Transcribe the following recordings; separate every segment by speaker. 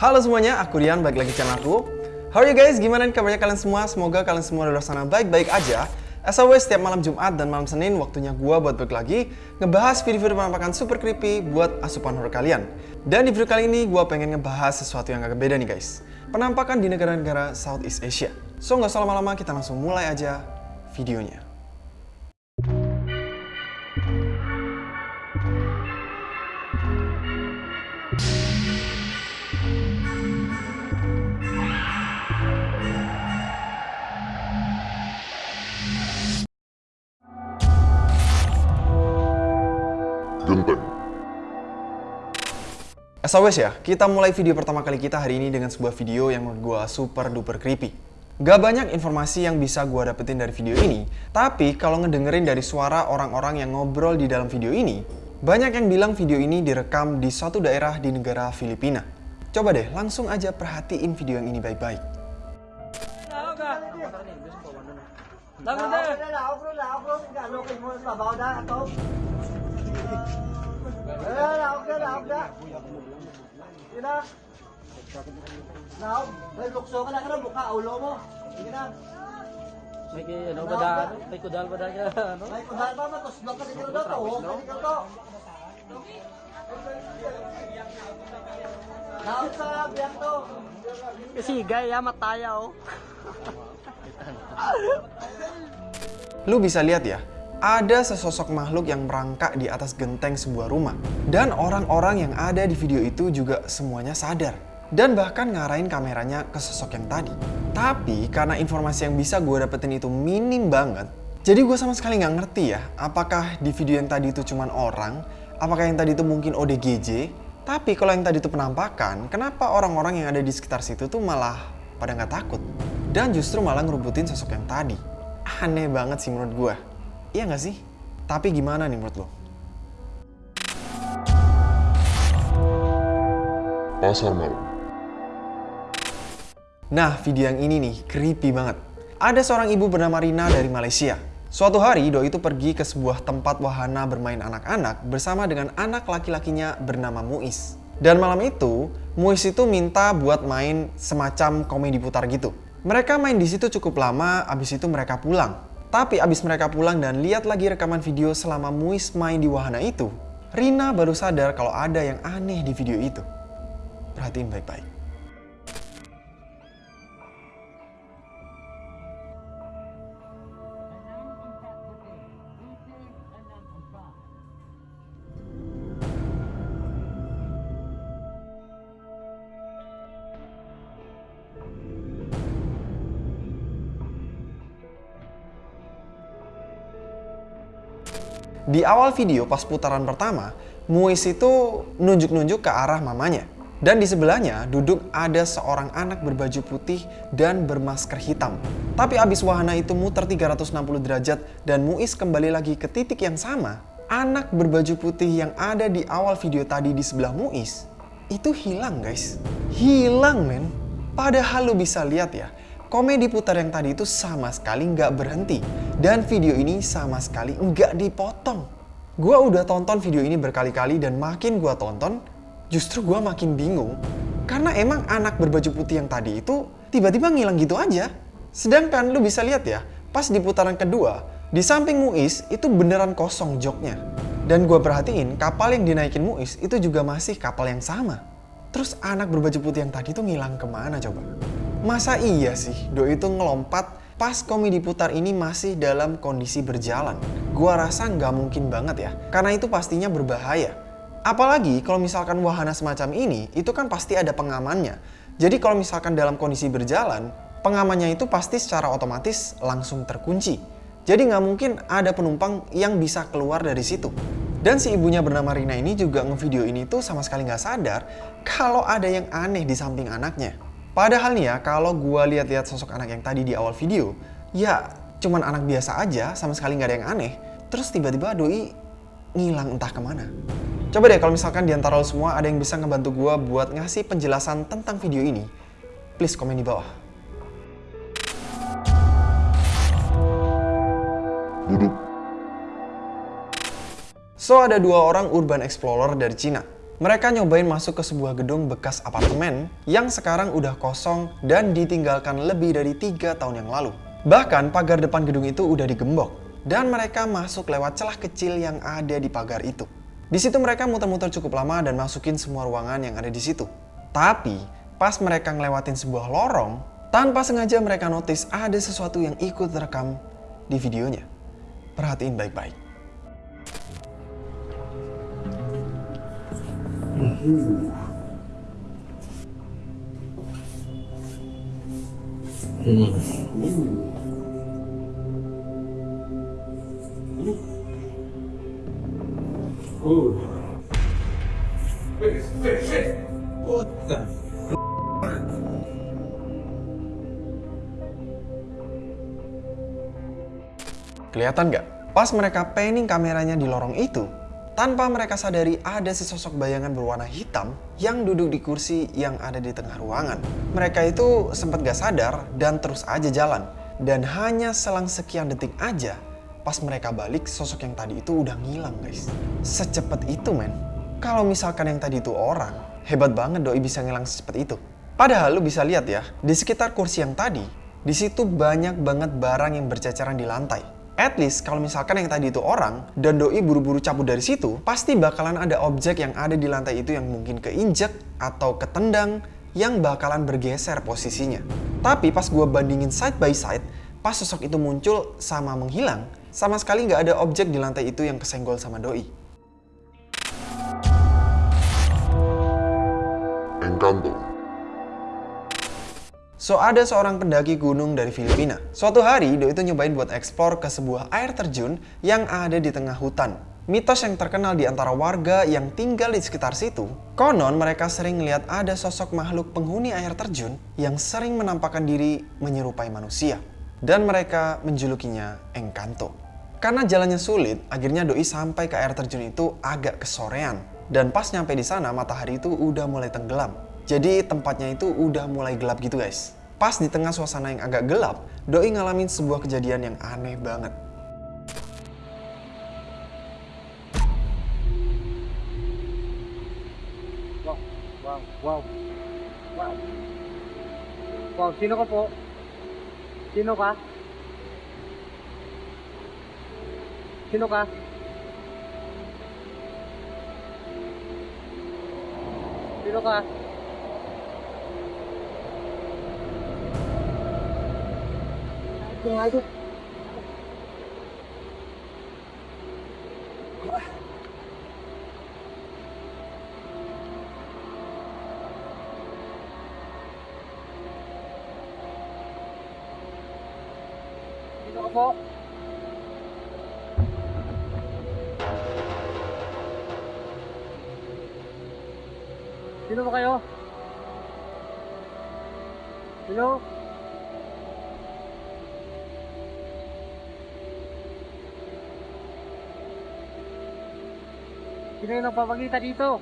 Speaker 1: Halo semuanya, aku Rian, balik lagi channel aku. How are you guys? Gimana kabarnya kalian semua? Semoga kalian semua di luar sana baik-baik aja. As always, setiap malam Jumat dan malam Senin, waktunya gua buat balik lagi ngebahas video-video penampakan super creepy buat asupan horror kalian. Dan di video kali ini, gua pengen ngebahas sesuatu yang agak beda nih guys. Penampakan di negara-negara Southeast Asia. So, nggak usah lama-lama, kita langsung mulai aja videonya. As always ya, kita mulai video pertama kali kita hari ini dengan sebuah video yang menurut gue super duper creepy. Gak banyak informasi yang bisa gue dapetin dari video ini, tapi kalau ngedengerin dari suara orang-orang yang ngobrol di dalam video ini, banyak yang bilang video ini direkam di suatu daerah di negara Filipina. Coba deh, langsung aja perhatiin video yang ini baik-baik.
Speaker 2: Yun na. Laog. May lukso ka na ka na, mukha, ulo mo. Sige na.
Speaker 3: May kay ano ba da? May kudal ba da ka ano?
Speaker 2: May kudal pa, matuslo ka dito daw to. Oh, dito to. Laog sa biyak to.
Speaker 3: Kasi gaya mataya oh.
Speaker 1: Lu bisa lihat ya, ada sesosok makhluk yang merangkak di atas genteng sebuah rumah. Dan orang-orang yang ada di video itu juga semuanya sadar. Dan bahkan ngarahin kameranya ke sosok yang tadi. Tapi karena informasi yang bisa gue dapetin itu minim banget, jadi gue sama sekali nggak ngerti ya, apakah di video yang tadi itu cuman orang, apakah yang tadi itu mungkin ODGJ, tapi kalau yang tadi itu penampakan, kenapa orang-orang yang ada di sekitar situ tuh malah pada nggak takut? Dan justru malah ngerubutin sosok yang tadi. Aneh banget sih menurut gue. Iya nggak sih? Tapi gimana nih menurut lo?
Speaker 4: Pasar malam.
Speaker 1: Nah, video yang ini nih, creepy banget. Ada seorang ibu bernama Rina dari Malaysia. Suatu hari, Doi itu pergi ke sebuah tempat wahana bermain anak-anak bersama dengan anak laki-lakinya bernama Muiz. Dan malam itu, Muiz itu minta buat main semacam komedi putar gitu. Mereka main di situ cukup lama, abis itu mereka pulang. Tapi abis mereka pulang dan lihat lagi rekaman video selama Muiz main di wahana itu, Rina baru sadar kalau ada yang aneh di video itu. Perhatiin baik-baik. Di awal video pas putaran pertama, Muiz itu nunjuk-nunjuk ke arah mamanya. Dan di sebelahnya duduk ada seorang anak berbaju putih dan bermasker hitam. Tapi abis wahana itu muter 360 derajat dan Muiz kembali lagi ke titik yang sama, anak berbaju putih yang ada di awal video tadi di sebelah Muiz itu hilang guys. Hilang men. Padahal lu bisa lihat ya, komedi putar yang tadi itu sama sekali nggak berhenti. Dan video ini sama sekali nggak dipotong. Gua udah tonton video ini berkali-kali dan makin gua tonton, justru gua makin bingung. Karena emang anak berbaju putih yang tadi itu tiba-tiba ngilang gitu aja. Sedangkan lu bisa lihat ya, pas di putaran kedua, di samping Muiz itu beneran kosong joknya. Dan gua perhatiin kapal yang dinaikin Muiz itu juga masih kapal yang sama. Terus anak berbaju putih yang tadi tuh ngilang ke mana coba? Masa iya sih Doi itu ngelompat pas komedi putar ini masih dalam kondisi berjalan? Gua rasa nggak mungkin banget ya, karena itu pastinya berbahaya. Apalagi kalau misalkan wahana semacam ini, itu kan pasti ada pengamannya. Jadi kalau misalkan dalam kondisi berjalan, pengamannya itu pasti secara otomatis langsung terkunci. Jadi nggak mungkin ada penumpang yang bisa keluar dari situ. Dan si ibunya bernama Rina ini juga ngevideo ini tuh sama sekali nggak sadar kalau ada yang aneh di samping anaknya. Padahal nih ya, kalau gue lihat-lihat sosok anak yang tadi di awal video, ya cuman anak biasa aja, sama sekali nggak ada yang aneh. Terus tiba-tiba Doi ngilang entah ke mana. Coba deh kalau misalkan di antara lo semua ada yang bisa ngebantu gue buat ngasih penjelasan tentang video ini, please komen di bawah.
Speaker 4: Duduk.
Speaker 1: So, ada dua orang urban explorer dari Cina. Mereka nyobain masuk ke sebuah gedung bekas apartemen yang sekarang udah kosong dan ditinggalkan lebih dari tiga tahun yang lalu. Bahkan pagar depan gedung itu udah digembok dan mereka masuk lewat celah kecil yang ada di pagar itu. Di situ mereka muter-muter cukup lama dan masukin semua ruangan yang ada di situ. Tapi pas mereka ngelewatin sebuah lorong, tanpa sengaja mereka notice ada sesuatu yang ikut terekam di videonya. Perhatiin baik-baik. Kelihatan nggak? Pas mereka panning kameranya di lorong itu, tanpa mereka sadari ada sesosok bayangan berwarna hitam yang duduk di kursi yang ada di tengah ruangan. Mereka itu sempat gak sadar dan terus aja jalan. Dan hanya selang sekian detik aja, pas mereka balik sosok yang tadi itu udah ngilang guys. Secepat itu men. Kalau misalkan yang tadi itu orang, hebat banget doi bisa ngilang secepat itu. Padahal lu bisa lihat ya, di sekitar kursi yang tadi, di situ banyak banget barang yang berceceran di lantai. At least kalau misalkan yang tadi itu orang dan doi buru-buru cabut dari situ, pasti bakalan ada objek yang ada di lantai itu yang mungkin keinjek atau ketendang yang bakalan bergeser posisinya. Tapi pas gua bandingin side by side, pas sosok itu muncul sama menghilang, sama sekali nggak ada objek di lantai itu yang kesenggol sama doi. So, ada seorang pendaki gunung dari Filipina. Suatu hari, Doi itu nyobain buat eksplor ke sebuah air terjun yang ada di tengah hutan. Mitos yang terkenal di antara warga yang tinggal di sekitar situ, konon mereka sering melihat ada sosok makhluk penghuni air terjun yang sering menampakkan diri menyerupai manusia. Dan mereka menjulukinya Encanto. Karena jalannya sulit, akhirnya Doi sampai ke air terjun itu agak kesorean. Dan pas nyampe di sana, matahari itu udah mulai tenggelam. Jadi tempatnya itu udah mulai gelap gitu guys. Pas di tengah suasana yang agak gelap, Doi ngalamin sebuah kejadian yang aneh banget.
Speaker 2: Wow, wow, wow. Wow. Wow, sino ka po? Sino ka? Sino ka? Sino ka? Ito nga ito. Sino ka po? Sino ba kayo? Sino? Sino yung nagpapagita dito?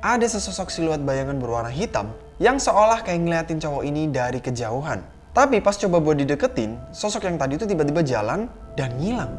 Speaker 1: Ada sesosok siluet bayangan berwarna hitam yang seolah kayak ngeliatin cowok ini dari kejauhan. Tapi pas coba buat dideketin, sosok yang tadi itu tiba-tiba jalan dan ngilang.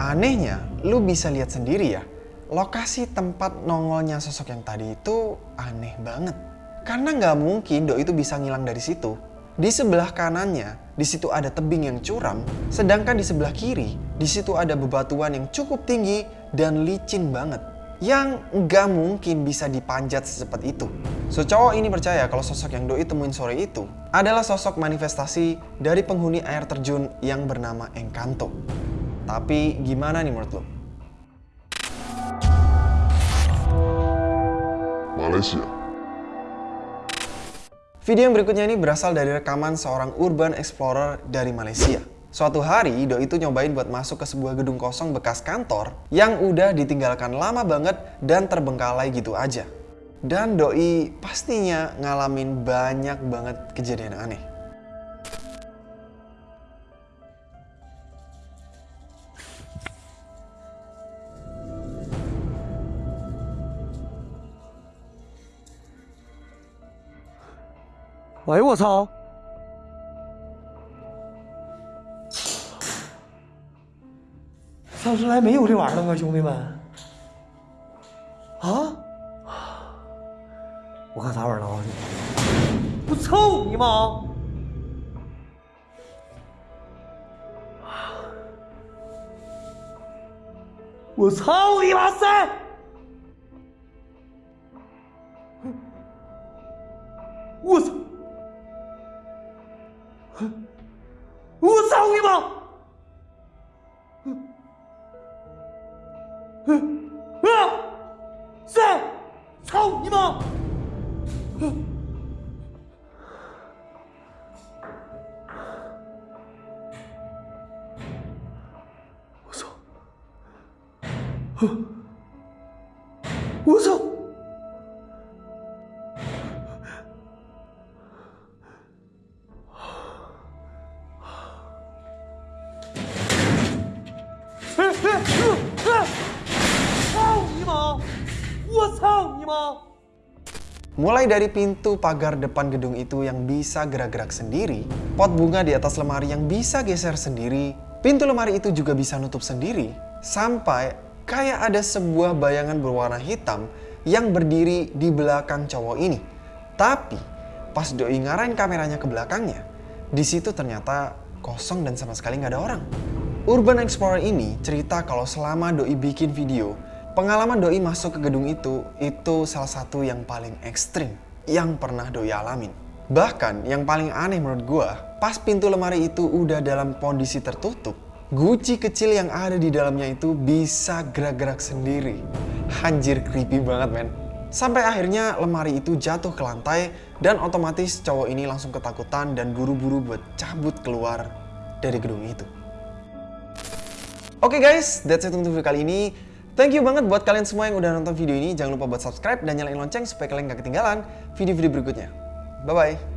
Speaker 1: Anehnya, lu bisa lihat sendiri ya, lokasi tempat nongolnya sosok yang tadi itu aneh banget. Karena nggak mungkin Doi itu bisa ngilang dari situ. Di sebelah kanannya, di situ ada tebing yang curam, sedangkan di sebelah kiri, di situ ada bebatuan yang cukup tinggi dan licin banget. Yang nggak mungkin bisa dipanjat secepat itu. So cowok ini percaya kalau sosok yang Doi temuin sore itu adalah sosok manifestasi dari penghuni air terjun yang bernama Encanto. Tapi gimana nih menurut lo?
Speaker 4: Malaysia.
Speaker 1: Video yang berikutnya ini berasal dari rekaman seorang urban explorer dari Malaysia. Suatu hari, Doi itu nyobain buat masuk ke sebuah gedung kosong bekas kantor yang udah ditinggalkan lama banget dan terbengkalai gitu aja. Dan Doi pastinya ngalamin banyak banget kejadian aneh.
Speaker 2: 哎呦我操！上次来没有这玩意儿了吗，兄弟们？啊？我看啥玩意儿了啊？我操你妈！我操你妈三！我操！ 으악! 쎄! 사우 이마! 어서 어서 으악! 으악! 我操你妈！
Speaker 1: Mulai dari pintu pagar depan gedung itu yang bisa gerak-gerak sendiri, pot bunga di atas lemari yang bisa geser sendiri, pintu lemari itu juga bisa nutup sendiri, sampai kayak ada sebuah bayangan berwarna hitam yang berdiri di belakang cowok ini. Tapi pas doi ngarahin kameranya ke belakangnya, di situ ternyata kosong dan sama sekali nggak ada orang. Urban Explorer ini cerita kalau selama doi bikin video, pengalaman doi masuk ke gedung itu itu salah satu yang paling ekstrim yang pernah doi alamin. Bahkan yang paling aneh menurut gua, pas pintu lemari itu udah dalam kondisi tertutup, guci kecil yang ada di dalamnya itu bisa gerak-gerak sendiri. Anjir creepy banget men. Sampai akhirnya lemari itu jatuh ke lantai dan otomatis cowok ini langsung ketakutan dan buru-buru buat cabut keluar dari gedung itu. Oke guys, that's it untuk video kali ini. Thank you banget buat kalian semua yang udah nonton video ini. Jangan lupa buat subscribe dan nyalain lonceng supaya kalian gak ketinggalan video-video berikutnya. Bye-bye.